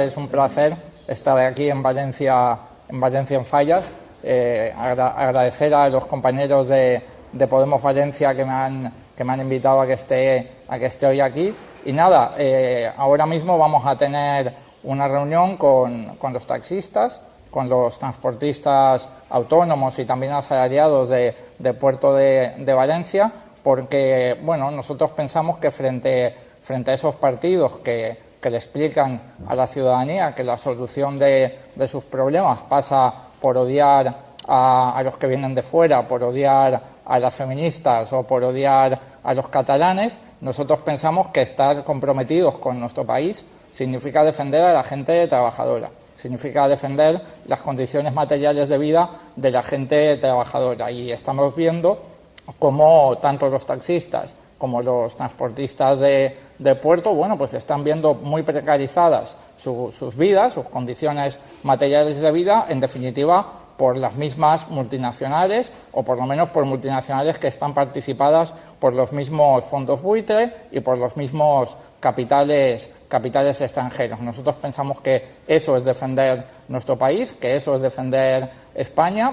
Es un placer estar aquí en Valencia, en Valencia en Fallas. Eh, agradecer a los compañeros de, Podemos Valencia que me, han, que me han invitado a que esté, a que esté hoy aquí. Y nada, eh, ahora mismo vamos a tener una reunión con, con los taxistas, con los transportistas autónomos y también asalariados de, de Puerto de, de, Valencia, porque bueno, nosotros pensamos que frente, frente a esos partidos que que le explican a la ciudadanía que la solución de, sus problemas pasa por odiar a, los que vienen de fuera, por odiar a las feministas o por odiar a los catalanes, nosotros pensamos que estar comprometidos con nuestro país significa defender a la gente trabajadora, significa defender las condiciones materiales de vida de la gente trabajadora. Y estamos viendo cómo tanto los taxistas como los transportistas de, puerto, bueno, pues están viendo muy precarizadas sus vidas, sus condiciones materiales de vida, en definitiva, por las mismas multinacionales o por lo menos por multinacionales que están participadas por los mismos fondos buitre y por los mismos capitales, capitales extranjeros. Nosotros pensamos que eso es defender nuestro país, que eso es defender España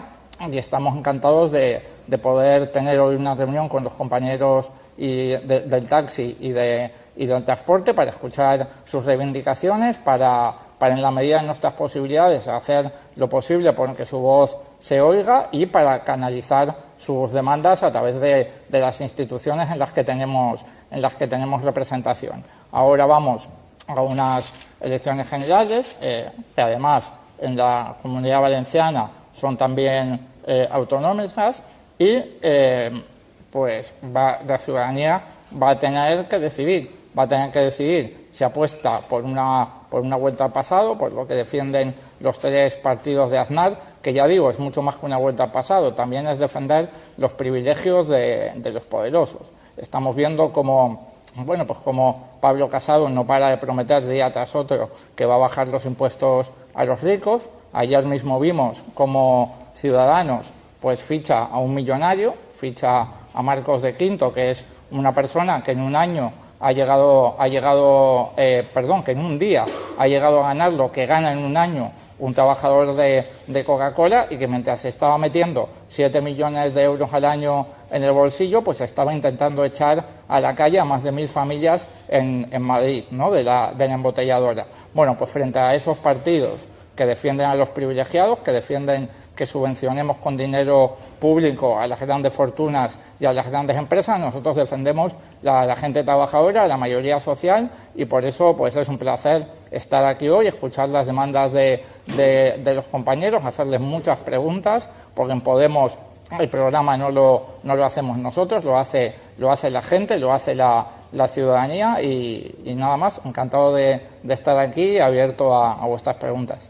y estamos encantados de, de poder tener hoy una reunión con los compañeros y del taxi y, de, y del transporte para escuchar sus reivindicaciones, para, para en la medida de nuestras posibilidades hacer lo posible por que su voz se oiga y para canalizar sus demandas a través de, de las instituciones en las que tenemos en las que tenemos representación. Ahora vamos a unas elecciones generales, eh, que además en la comunidad valenciana son también eh, autonómicas y eh, pues va, la ciudadanía va a tener que decidir, va a tener que decidir si apuesta por una, por una vuelta al pasado, por lo que defienden los tres partidos de Aznar, que ya digo, es mucho más que una vuelta al pasado, también es defender los privilegios de, los poderosos. Estamos viendo como bueno, pues como Pablo Casado no para de prometer día tras otro que va a bajar los impuestos a los ricos. Ayer mismo vimos como Ciudadanos pues ficha a un millonario, ficha a Marcos de Quinto, que es una persona que en un año ha llegado, ha llegado eh, perdón, que en un día ha llegado a ganar lo que gana en un año un trabajador de, Coca-Cola y que mientras estaba metiendo 7 millones de euros al año en el bolsillo, pues estaba intentando echar a la calle a más de mil familias en, Madrid, ¿no? de, la, de la embotelladora. Bueno, pues frente a esos partidos que defienden a los privilegiados, que defienden que subvencionemos con dinero público a las grandes fortunas y a las grandes empresas. Nosotros defendemos la, la gente trabajadora, la mayoría social y por eso pues es un placer estar aquí hoy, escuchar las demandas de, de, los compañeros, hacerles muchas preguntas, porque en Podemos el programa no lo, no lo hacemos nosotros, lo hace, lo hace la gente, lo hace la, la ciudadanía y, nada más, encantado de, estar aquí abierto a vuestras preguntas.